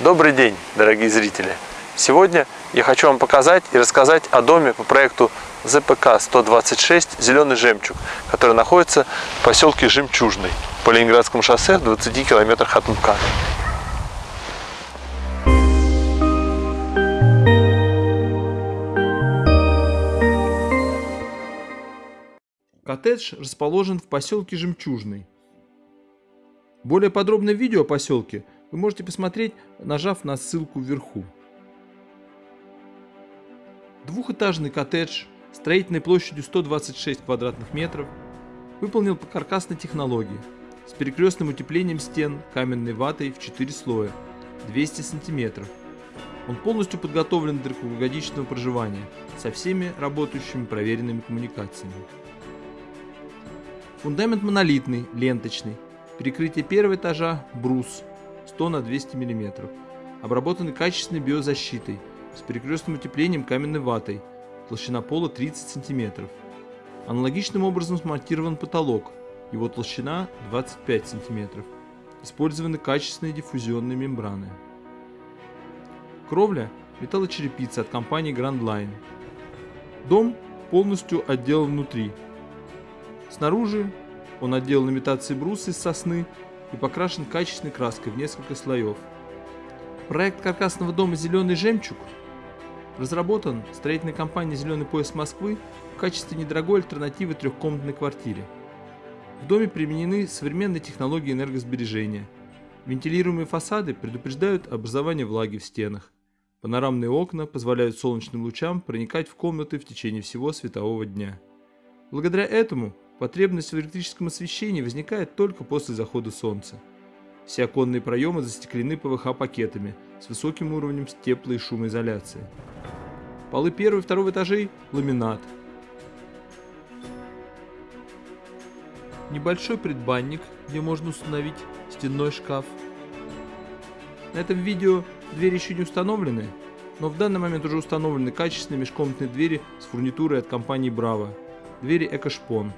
Добрый день, дорогие зрители! Сегодня я хочу вам показать и рассказать о доме по проекту ЗПК-126 «Зеленый жемчуг», который находится в поселке Жемчужный по Ленинградскому шоссе в 20 километрах от МКАДа. Коттедж расположен в поселке Жемчужный. Более подробное видео о поселке вы можете посмотреть, нажав на ссылку вверху. Двухэтажный коттедж строительной площадью 126 квадратных метров выполнен по каркасной технологии с перекрестным утеплением стен каменной ватой в 4 слоя 200 сантиметров. Он полностью подготовлен для круглогодичного проживания со всеми работающими проверенными коммуникациями. Фундамент монолитный, ленточный. Перекрытие первого этажа – брус 100 на 200 мм. Обработаны качественной биозащитой с перекрестным утеплением каменной ватой. Толщина пола 30 см. Аналогичным образом смонтирован потолок. Его толщина 25 см. Использованы качественные диффузионные мембраны. Кровля – металлочерепица от компании Grand Line. Дом полностью отделан внутри – Снаружи он отделан имитацией бруса из сосны и покрашен качественной краской в несколько слоев. Проект каркасного дома «Зеленый жемчуг» разработан строительной компанией «Зеленый пояс Москвы» в качестве недорогой альтернативы трехкомнатной квартире. В доме применены современные технологии энергосбережения. Вентилируемые фасады предупреждают образование влаги в стенах. Панорамные окна позволяют солнечным лучам проникать в комнаты в течение всего светового дня. Благодаря этому Потребность в электрическом освещении возникает только после захода солнца. Все оконные проемы застеклены ПВХ-пакетами с высоким уровнем тепло- и шумоизоляции. Полы первого и второго этажей – ламинат. Небольшой предбанник, где можно установить стенной шкаф. На этом видео двери еще не установлены, но в данный момент уже установлены качественные межкомнатные двери с фурнитурой от компании Bravo. Двери Экошпон.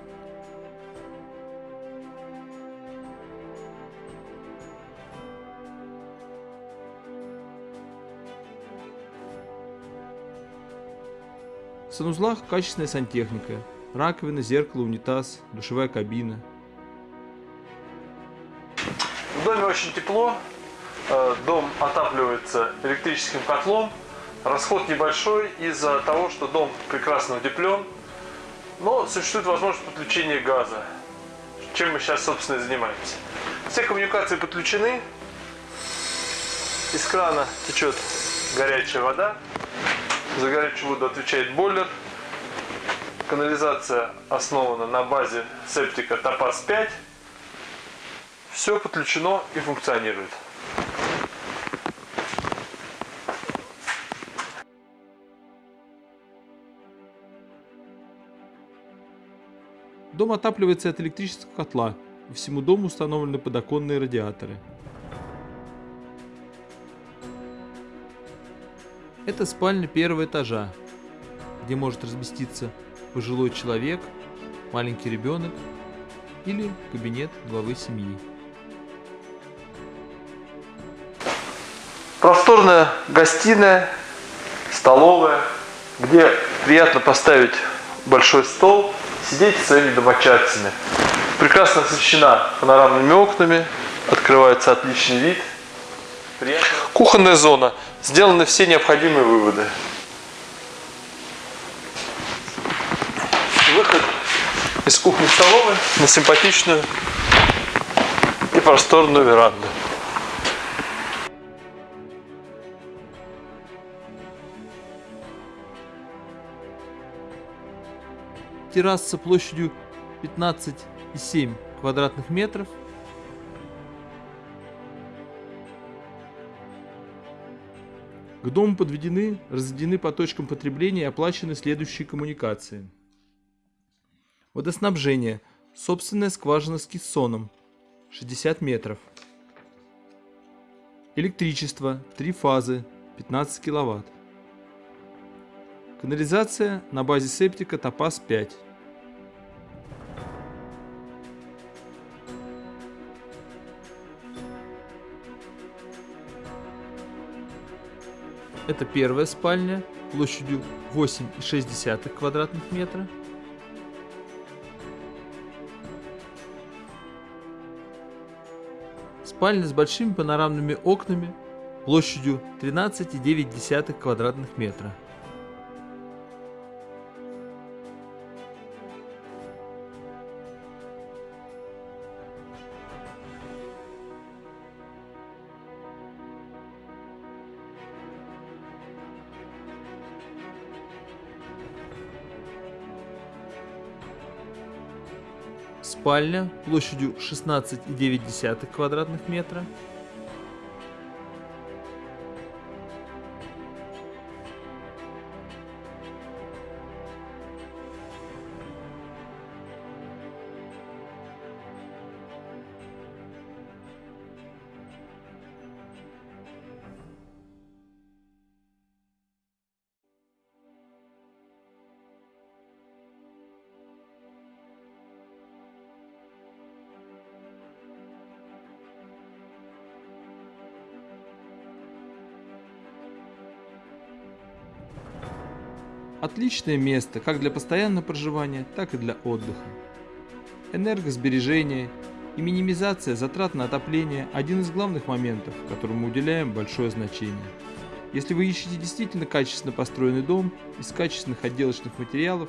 В санузлах качественная сантехника. Раковина, зеркало, унитаз, душевая кабина. В доме очень тепло. Э, дом отапливается электрическим котлом. Расход небольшой из-за того, что дом прекрасно утеплен. Но существует возможность подключения газа, чем мы сейчас, собственно, и занимаемся. Все коммуникации подключены. Из крана течет горячая вода. За горячую воду отвечает бойлер. Канализация основана на базе септика Топаз 5. Все подключено и функционирует. Дом отапливается от электрического котла. всему дому установлены подоконные радиаторы. Это спальня первого этажа, где может разместиться пожилой человек, маленький ребенок или кабинет главы семьи. Просторная гостиная, столовая, где приятно поставить большой стол, сидеть с своими домочадцами. Прекрасно освещена панорамными окнами, открывается отличный вид. Приятно. Кухонная зона сделаны все необходимые выводы. Выход из кухни-столовой на симпатичную и просторную веранду. Терраса площадью 15,7 квадратных метров К дому подведены, разведены по точкам потребления и оплачены следующие коммуникации. Водоснабжение. Собственная скважина с кессоном. 60 метров. Электричество. Три фазы. 15 киловатт. Канализация на базе септика Топаз 5. Это первая спальня площадью 8,6 квадратных метра. Спальня с большими панорамными окнами площадью 13,9 квадратных метра. Спальня площадью 16,9 квадратных метра. Отличное место как для постоянного проживания, так и для отдыха. Энергосбережение и минимизация затрат на отопление – один из главных моментов, которому уделяем большое значение. Если вы ищете действительно качественно построенный дом из качественных отделочных материалов,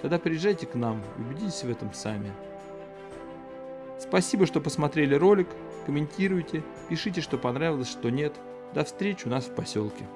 тогда приезжайте к нам и убедитесь в этом сами. Спасибо, что посмотрели ролик, комментируйте, пишите, что понравилось, что нет. До встречи у нас в поселке.